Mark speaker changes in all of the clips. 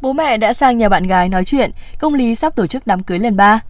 Speaker 1: Bố mẹ đã sang nhà bạn gái nói chuyện, công lý sắp tổ chức đám cưới lần ba.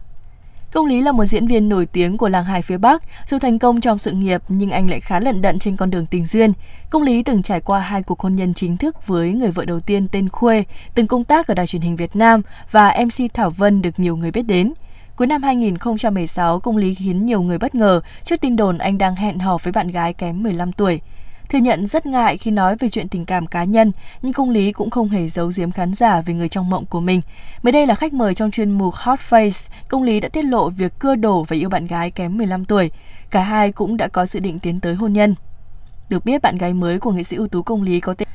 Speaker 1: Công Lý là một diễn viên nổi tiếng của làng hài phía Bắc. Dù thành công trong sự nghiệp nhưng anh lại khá lận đận trên con đường tình duyên. Công Lý từng trải qua hai cuộc hôn nhân chính thức với người vợ đầu tiên tên Khuê, từng công tác ở đài truyền hình Việt Nam và MC Thảo Vân được nhiều người biết đến. Cuối năm 2016, Công Lý khiến nhiều người bất ngờ trước tin đồn anh đang hẹn hò với bạn gái kém 15 tuổi. Thừa nhận rất ngại khi nói về chuyện tình cảm cá nhân, nhưng công lý cũng không hề giấu giếm khán giả về người trong mộng của mình. Mới đây là khách mời trong chuyên mục Hot Face, công lý đã tiết lộ việc cưa đổ và yêu bạn gái kém 15 tuổi. Cả hai cũng đã có dự định tiến tới hôn nhân. Được biết bạn gái mới của nghệ sĩ ưu tú công lý có tên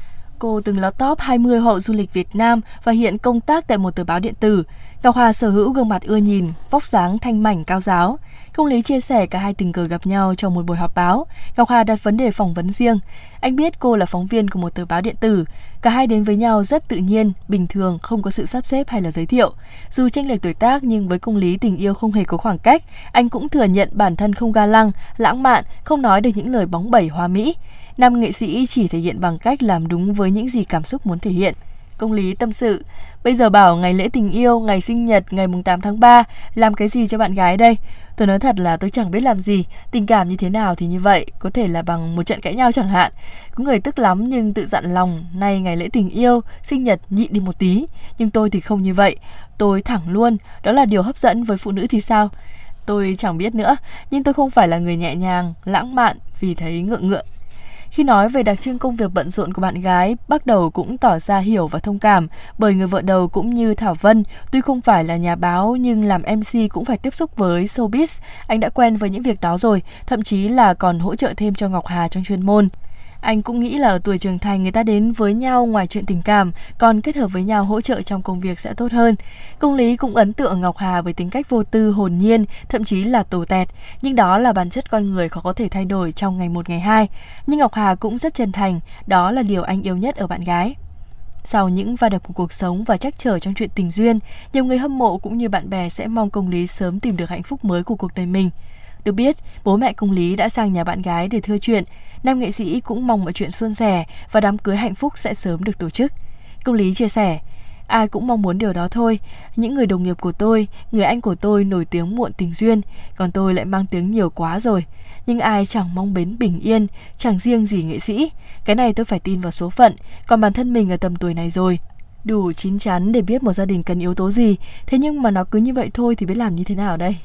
Speaker 1: Cô từng là top 20 hậu du lịch Việt Nam và hiện công tác tại một tờ báo điện tử. Ngọc Hà sở hữu gương mặt ưa nhìn, vóc dáng thanh mảnh cao giáo. Công lý chia sẻ cả hai tình cờ gặp nhau trong một buổi họp báo. Ngọc Hà đặt vấn đề phỏng vấn riêng. Anh biết cô là phóng viên của một tờ báo điện tử. Cả hai đến với nhau rất tự nhiên, bình thường, không có sự sắp xếp hay là giới thiệu. Dù tranh lệch tuổi tác nhưng với công lý tình yêu không hề có khoảng cách. Anh cũng thừa nhận bản thân không ga lăng, lãng mạn, không nói được những lời bóng bẩy hoa mỹ. Nam nghệ sĩ chỉ thể hiện bằng cách làm đúng với những gì cảm xúc muốn thể hiện. Công lý tâm sự, bây giờ bảo ngày lễ tình yêu, ngày sinh nhật, ngày mùng 8 tháng 3, làm cái gì cho bạn gái đây? Tôi nói thật là tôi chẳng biết làm gì, tình cảm như thế nào thì như vậy, có thể là bằng một trận cãi nhau chẳng hạn. Có người tức lắm nhưng tự dặn lòng, nay ngày lễ tình yêu, sinh nhật nhịn đi một tí. Nhưng tôi thì không như vậy, tôi thẳng luôn, đó là điều hấp dẫn với phụ nữ thì sao? Tôi chẳng biết nữa, nhưng tôi không phải là người nhẹ nhàng, lãng mạn vì thấy ngượng ngượng khi nói về đặc trưng công việc bận rộn của bạn gái, bắt đầu cũng tỏ ra hiểu và thông cảm, bởi người vợ đầu cũng như Thảo Vân, tuy không phải là nhà báo nhưng làm MC cũng phải tiếp xúc với showbiz. Anh đã quen với những việc đó rồi, thậm chí là còn hỗ trợ thêm cho Ngọc Hà trong chuyên môn. Anh cũng nghĩ là ở tuổi trưởng thành người ta đến với nhau ngoài chuyện tình cảm, còn kết hợp với nhau hỗ trợ trong công việc sẽ tốt hơn. Công lý cũng ấn tượng Ngọc Hà với tính cách vô tư, hồn nhiên, thậm chí là tổ tẹt, nhưng đó là bản chất con người khó có thể thay đổi trong ngày một ngày hai. Nhưng Ngọc Hà cũng rất chân thành, đó là điều anh yêu nhất ở bạn gái. Sau những va đập của cuộc sống và trắc trở trong chuyện tình duyên, nhiều người hâm mộ cũng như bạn bè sẽ mong công lý sớm tìm được hạnh phúc mới của cuộc đời mình. Được biết, bố mẹ công lý đã sang nhà bạn gái để thưa chuyện. Nam nghệ sĩ cũng mong mọi chuyện suôn sẻ và đám cưới hạnh phúc sẽ sớm được tổ chức. Công lý chia sẻ, ai cũng mong muốn điều đó thôi. Những người đồng nghiệp của tôi, người anh của tôi nổi tiếng muộn tình duyên, còn tôi lại mang tiếng nhiều quá rồi. Nhưng ai chẳng mong bến bình yên, chẳng riêng gì nghệ sĩ. Cái này tôi phải tin vào số phận, còn bản thân mình ở tầm tuổi này rồi. Đủ chín chắn để biết một gia đình cần yếu tố gì, thế nhưng mà nó cứ như vậy thôi thì biết làm như thế nào đây?